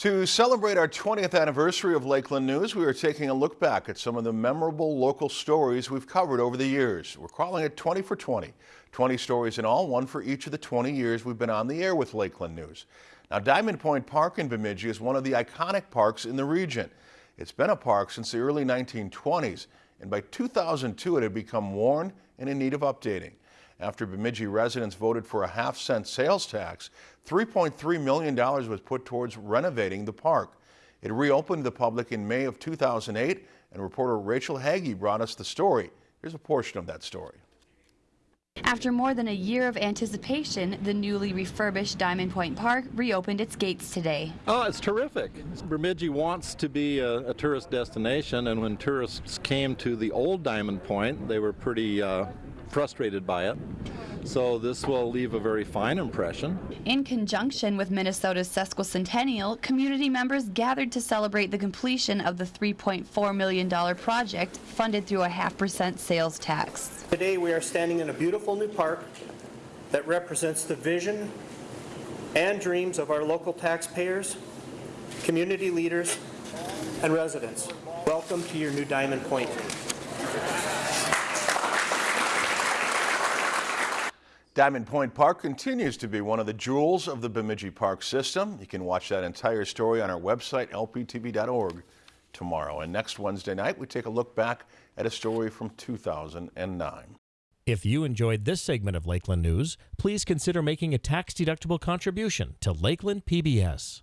To celebrate our 20th anniversary of Lakeland News, we are taking a look back at some of the memorable local stories we've covered over the years. We're calling it 20 for 20. 20 stories in all, one for each of the 20 years we've been on the air with Lakeland News. Now, Diamond Point Park in Bemidji is one of the iconic parks in the region. It's been a park since the early 1920s, and by 2002 it had become worn and in need of updating. After Bemidji residents voted for a half cent sales tax, $3.3 million was put towards renovating the park. It reopened to the public in May of 2008, and reporter Rachel Hagee brought us the story. Here's a portion of that story. After more than a year of anticipation, the newly refurbished Diamond Point Park reopened its gates today. Oh, it's terrific. Bemidji wants to be a, a tourist destination, and when tourists came to the old Diamond Point, they were pretty uh, frustrated by it. So this will leave a very fine impression. In conjunction with Minnesota's sesquicentennial, community members gathered to celebrate the completion of the $3.4 million project funded through a half percent sales tax. Today we are standing in a beautiful new park that represents the vision and dreams of our local taxpayers, community leaders, and residents. Welcome to your new Diamond Point. Diamond Point Park continues to be one of the jewels of the Bemidji Park system. You can watch that entire story on our website, lptv.org, tomorrow. And next Wednesday night, we take a look back at a story from 2009. If you enjoyed this segment of Lakeland News, please consider making a tax-deductible contribution to Lakeland PBS.